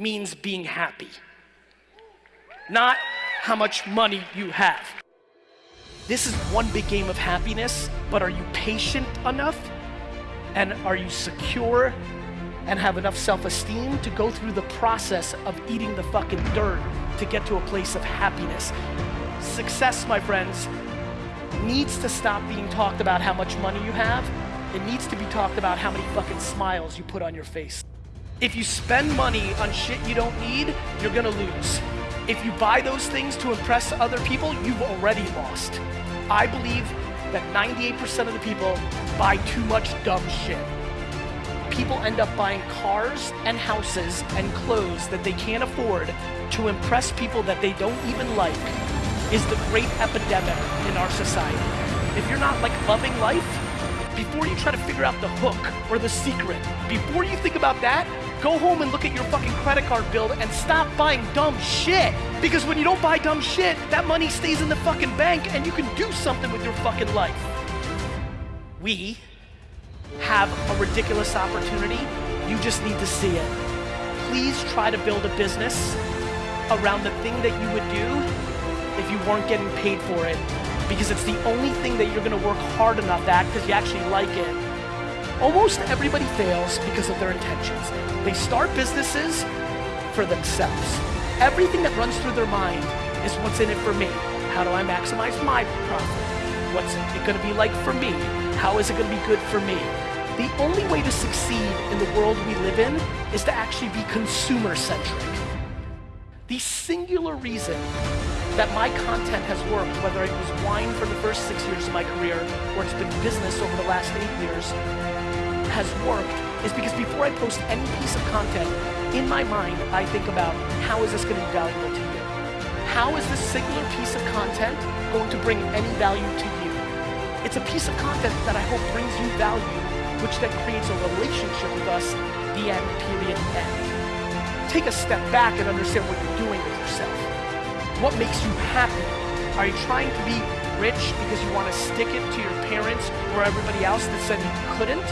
Means being happy, not how much money you have. This is one big game of happiness, but are you patient enough? And are you secure and have enough self-esteem to go through the process of eating the fucking dirt to get to a place of happiness? Success, my friends, needs to stop being talked about how much money you have. It needs to be talked about how many fucking smiles you put on your face. If you spend money on shit you don't need, you're gonna lose. If you buy those things to impress other people, you've already lost. I believe that 98% of the people buy too much dumb shit. People end up buying cars and houses and clothes that they can't afford to impress people that they don't even like is the great epidemic in our society. If you're not like loving life, before you try to figure out the hook or the secret, before you think about that, go home and look at your fucking credit card bill and stop buying dumb shit. Because when you don't buy dumb shit, that money stays in the fucking bank and you can do something with your fucking life. We have a ridiculous opportunity. You just need to see it. Please try to build a business around the thing that you would do if you weren't getting paid for it because it's the only thing that you're gonna work hard enough at because you actually like it. Almost everybody fails because of their intentions. They start businesses for themselves. Everything that runs through their mind is what's in it for me. How do I maximize my profit? What's it gonna be like for me? How is it gonna be good for me? The only way to succeed in the world we live in is to actually be consumer centric. The singular reason that my content has worked, whether it was wine for the first six years of my career or it's been business over the last eight years, has worked is because before I post any piece of content, in my mind, I think about how is this going to be valuable to you? How is this singular piece of content going to bring any value to you? It's a piece of content that I hope brings you value, which then creates a relationship with us, the end, period, end. Take a step back and understand what you're doing with yourself. What makes you happy? Are you trying to be rich because you want to stick it to your parents or everybody else that said you couldn't?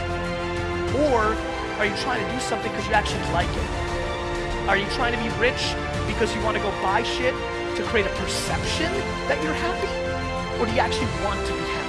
Or are you trying to do something because you actually like it? Are you trying to be rich because you want to go buy shit to create a perception that you're happy? Or do you actually want to be happy?